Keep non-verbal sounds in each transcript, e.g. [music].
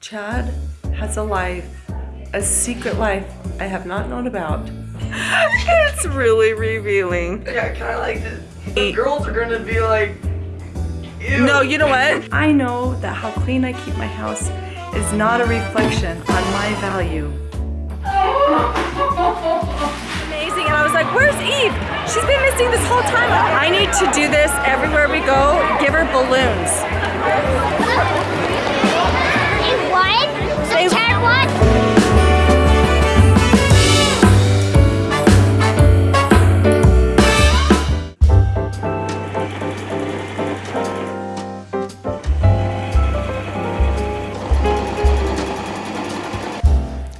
Chad has a life, a secret life I have not known about. [laughs] it's really revealing. Yeah, kind of like the, the girls are gonna be like, ew. No, you know what? I know that how clean I keep my house is not a reflection on my value. Amazing, and I was like, where's Eve? She's been missing this whole time. I need to do this everywhere we go, give her balloons. It won? So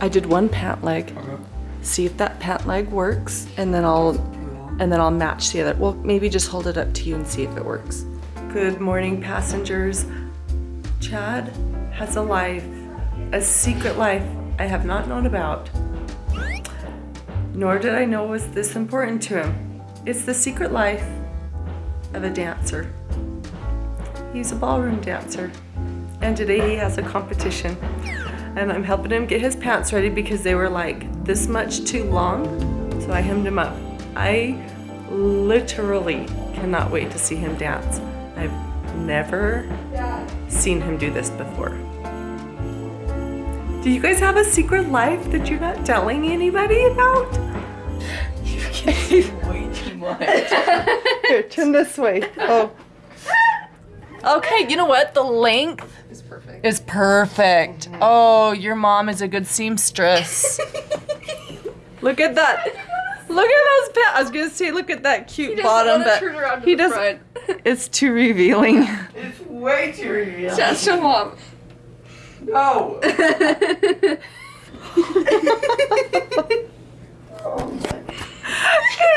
I did one pant leg. See if that pant leg works, and then I'll and then I'll match the other. Well, maybe just hold it up to you and see if it works. Good morning, passengers. Chad has a life, a secret life I have not known about. Nor did I know was this important to him. It's the secret life of a dancer. He's a ballroom dancer. And today he has a competition. And I'm helping him get his pants ready because they were like this much too long. So I hemmed him up. I literally cannot wait to see him dance. I've never seen him do this before. Do you guys have a secret life that you're not telling anybody about? You kids way too much. Here, turn this way. Oh. Okay, you know what? The length it's perfect. is perfect. Oh, your mom is a good seamstress. [laughs] look at that. Look at those pants. I was gonna say, look at that cute bottom, but he doesn't. [laughs] It's too revealing. It's way too revealing. Just show mom. No. [laughs]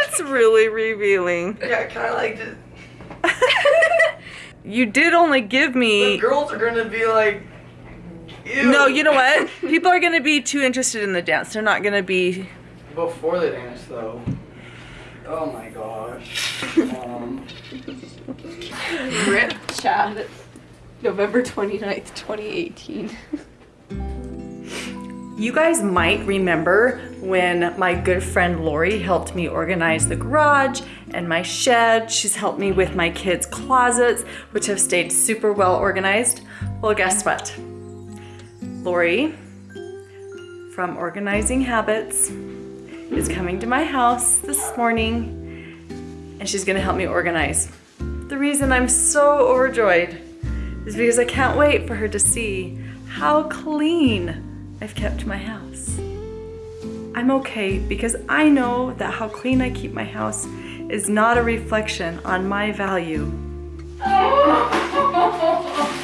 It's really revealing. Yeah, kind of like the, [laughs] You did only give the me. girls are gonna be like, ew. No, you know what? People are gonna be too interested in the dance. They're not gonna be. Before the dance, though. Oh my gosh. [laughs] Um, Rip Chad. November 29th, 2018. You guys might remember when my good friend Lori helped me organize the garage and my shed. She's helped me with my kids' closets, which have stayed super well organized. Well, guess what? Lori from Organizing Habits is coming to my house this morning and she's gonna help me organize. The reason I'm so overjoyed is because I can't wait for her to see how clean I've kept my house. I'm okay because I know that how clean I keep my house is not a reflection on my value. [laughs]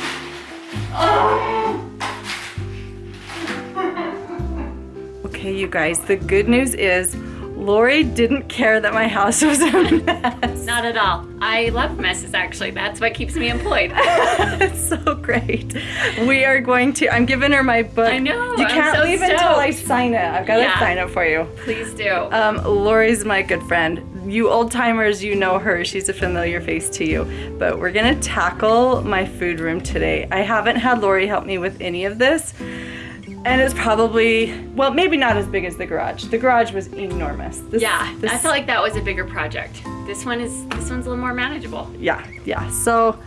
Okay, you guys, the good news is Lori didn't care that my house was a mess. Not at all. I love messes actually. That's what keeps me employed. [laughs] it's so great. We are going to, I'm giving her my book. I know, You can't so leave until I sign it. I've got to Yeah. sign it for you. Please do. Um, Lori's my good friend. You old timers, you know her. She's a familiar face to you. But we're gonna tackle my food room today. I haven't had Lori help me with any of this. And it's probably, well, maybe not as big as the garage. The garage was enormous. This, yeah, this- I felt like that was a bigger project. This one is this one's a little more manageable. yeah, yeah. So,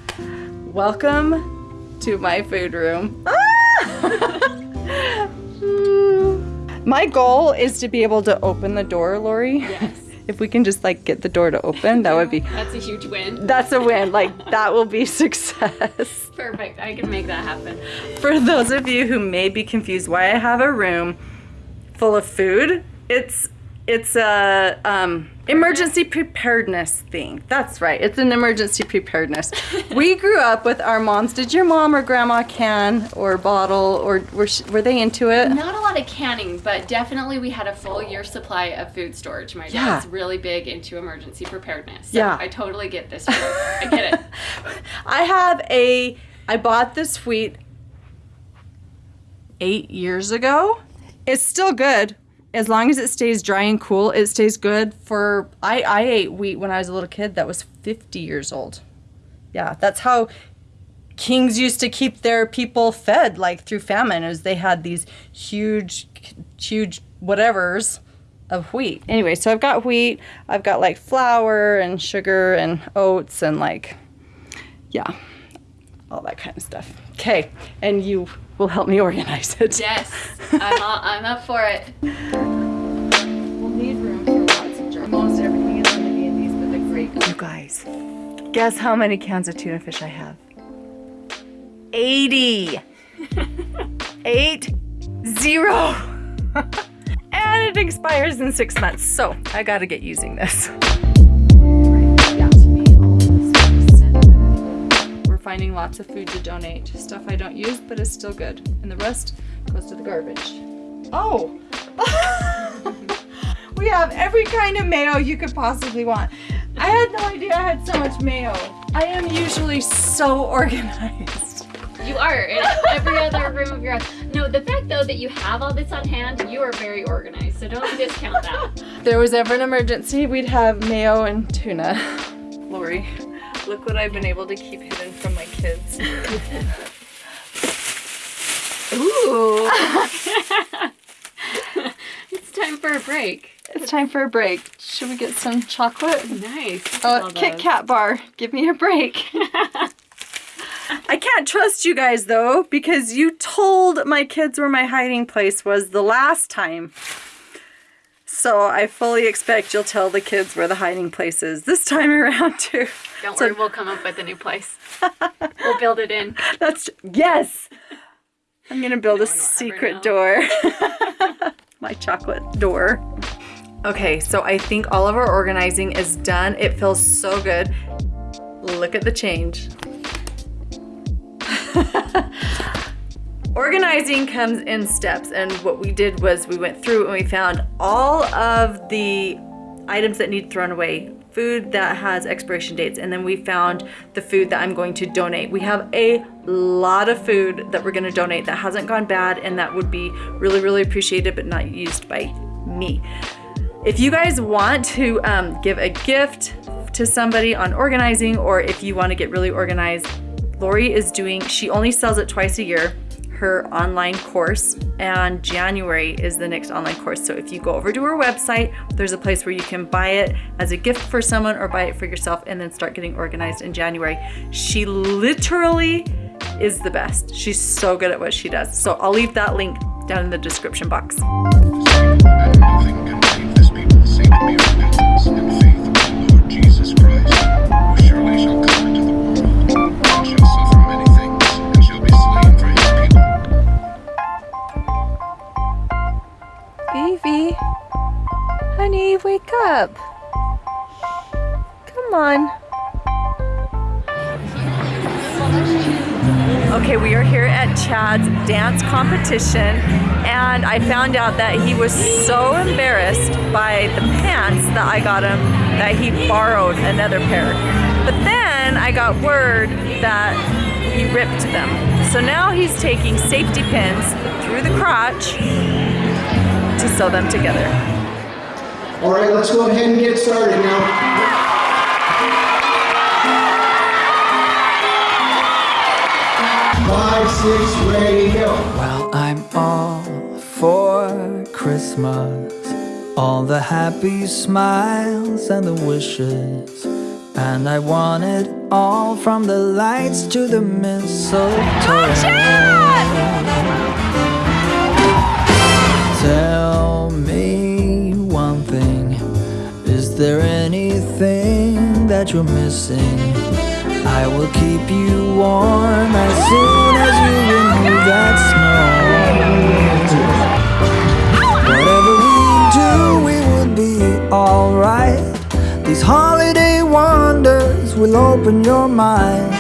welcome to my food room. Ah! [laughs] [laughs] my goal is to be able to open the door, Lori. Yes. If we can just like get the door to open, that would be [laughs] That's a huge win. that's a win. Like that will be [laughs] success. Perfect. I can make that happen. For those of you who may be confused why I have a room full of food, it's it's a um, emergency preparedness thing. That's right. It's an emergency preparedness. [laughs] we grew up with our moms. Did your mom or grandma can or bottle or were were they into it? Not a lot of canning, but definitely we had a full year supply of food storage. My Yeah. dad's really big into emergency preparedness. So Yeah. I totally get this. I get it. [laughs] I have a. I bought this wheat eight years ago. It's still good as long as it stays dry and cool. It stays good for. I I ate wheat when I was a little kid that was 50 years old. Yeah, that's how kings used to keep their people fed like through famine as they had these huge huge whatevers of wheat. Anyway, so I've got wheat, I've got like flour and sugar and oats and like yeah, all that kind of stuff. Okay, and you will help me organize it. Yes, [laughs] I'm, all, I'm up for it. We'll need room for lots of jars. Most everything is going to be in these, but the great. You guys, guess how many cans of tuna fish I have? 80. [laughs] Eight, zero. [laughs] and it expires in six months, so I gotta get using this. Finding lots of food to donate. Stuff I don't use, but is still good. And the rest goes to the garbage. Oh! [laughs] we have every kind of mayo you could possibly want. I had no idea I had so much mayo. I am usually so organized. You are in every other room of your house. No, the fact though that you have all this on hand, you are very organized. So don't discount that. [laughs] If there was ever an emergency, we'd have mayo and tuna. Lori, look what I've been able to keep hidden from my kids. Ooh. [laughs] it's time for a break. It's time for a break. Should we get some chocolate? Nice. Oh, Kit Kat bar. Give me a break. [laughs] I can't trust you guys though because you told my kids where my hiding place was the last time. So I fully expect you'll tell the kids where the hiding place is this time around too. Don't So- worry, we'll come up with a new place. we'll build it in. [laughs] That's yes. I'm gonna build a will ever secret door. [laughs] My chocolate door. Okay, so I think all of our organizing is done. It feels so good. Look at the change. [laughs] Organizing comes in steps, and what we did was we went through and we found all of the items that need thrown away, food that has expiration dates, and then we found the food that I'm going to donate. We have a lot of food that we're going to donate that hasn't gone bad and that would be really, really appreciated but not used by me. If you guys want to um, give a gift to somebody on organizing, or if you want to get really organized, Lori is doing, she only sells it twice a year, her online course, and January is the next online course. So if you go over to her website, there's a place where you can buy it as a gift for someone or buy it for yourself and then start getting organized in January. She literally is the best. She's so good at what she does. So I'll leave that link down in the description box. Okay, we are here at Chad's dance competition, and I found out that he was so embarrassed by the pants that I got him that he borrowed another pair. But then I got word that he ripped them. So now he's taking safety pins through the crotch to sew them together. All right, let's go ahead and get started now. Well, I'm all for Christmas. All the happy smiles and the wishes. And I want it all from the lights to the mistletoe. Oh, Tell me one thing. Is there anything that you're missing? I will keep you warm as soon holiday wonders will open your mind.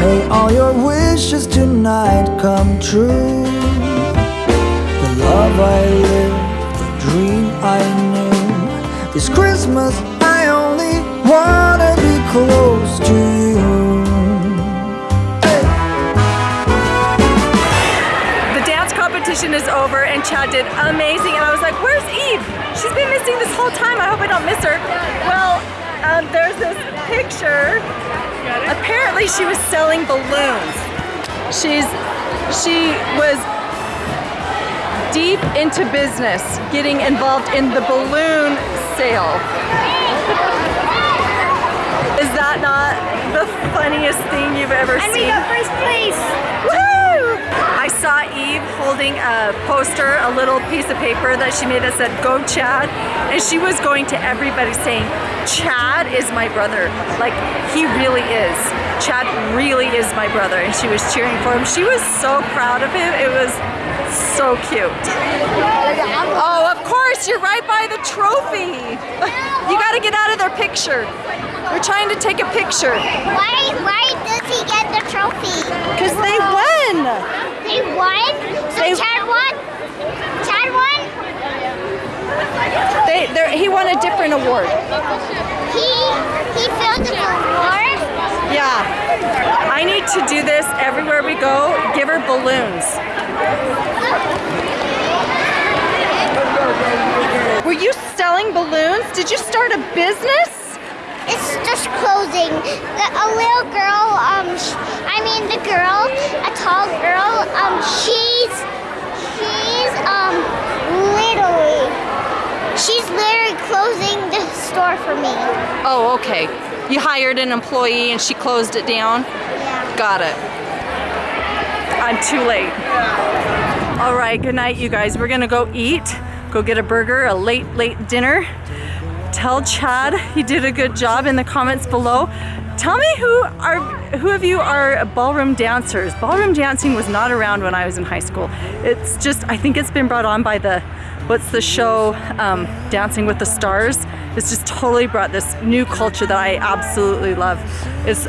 May all your wishes tonight come true. The love I the dream I knew. This Christmas, I only wanna be close to you. The dance competition is over and Chad did amazing and I was like, where's Eve? She's been missing this whole time. I hope I don't miss her. Well, um, there's this picture Apparently she was selling balloons. She's she was deep into business, getting involved in the balloon sale. Is that not the funniest thing you've ever And we got first place. Woo! I saw Eve holding a poster, a little piece of paper that she made that said, Go Chad. And she was going to everybody saying, Chad is my brother. Like, he really is. Chad really is my brother. And she was cheering for him. She was so proud of him. It was so cute. Oh, of course, you're right by the trophy. [laughs] You gotta get out of their picture. We're trying to take a picture. Why, why does he get the trophy? Because they won. They won? So They- Chad won? Chad won? They, he won a different award. He, he filled the award? Yeah. I need to do this everywhere we go. Give her balloons. Were you selling balloons? Did you start a business? It's just closing. The, a little girl, um, sh- I mean the girl, a tall girl, um, she's, she's, um, literally, she's literally closing the store for me. Oh, okay. You hired an employee and she closed it down? Yeah. Got it. I'm too late. All right, good night, you guys. We're gonna go eat, go get a burger, a late, late dinner. Tell Chad he did a good job in the comments below. Tell me who are who of you are ballroom dancers. Ballroom dancing was not around when I was in high school. It's just I think it's been brought on by the what's the show um, Dancing with the Stars. It's just totally brought this new culture that I absolutely love. It's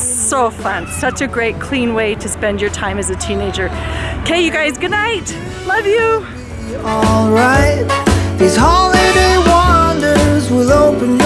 so fun. Such a great clean way to spend your time as a teenager. Okay, you guys, good night. Love you. Alright. These holiday wonders will open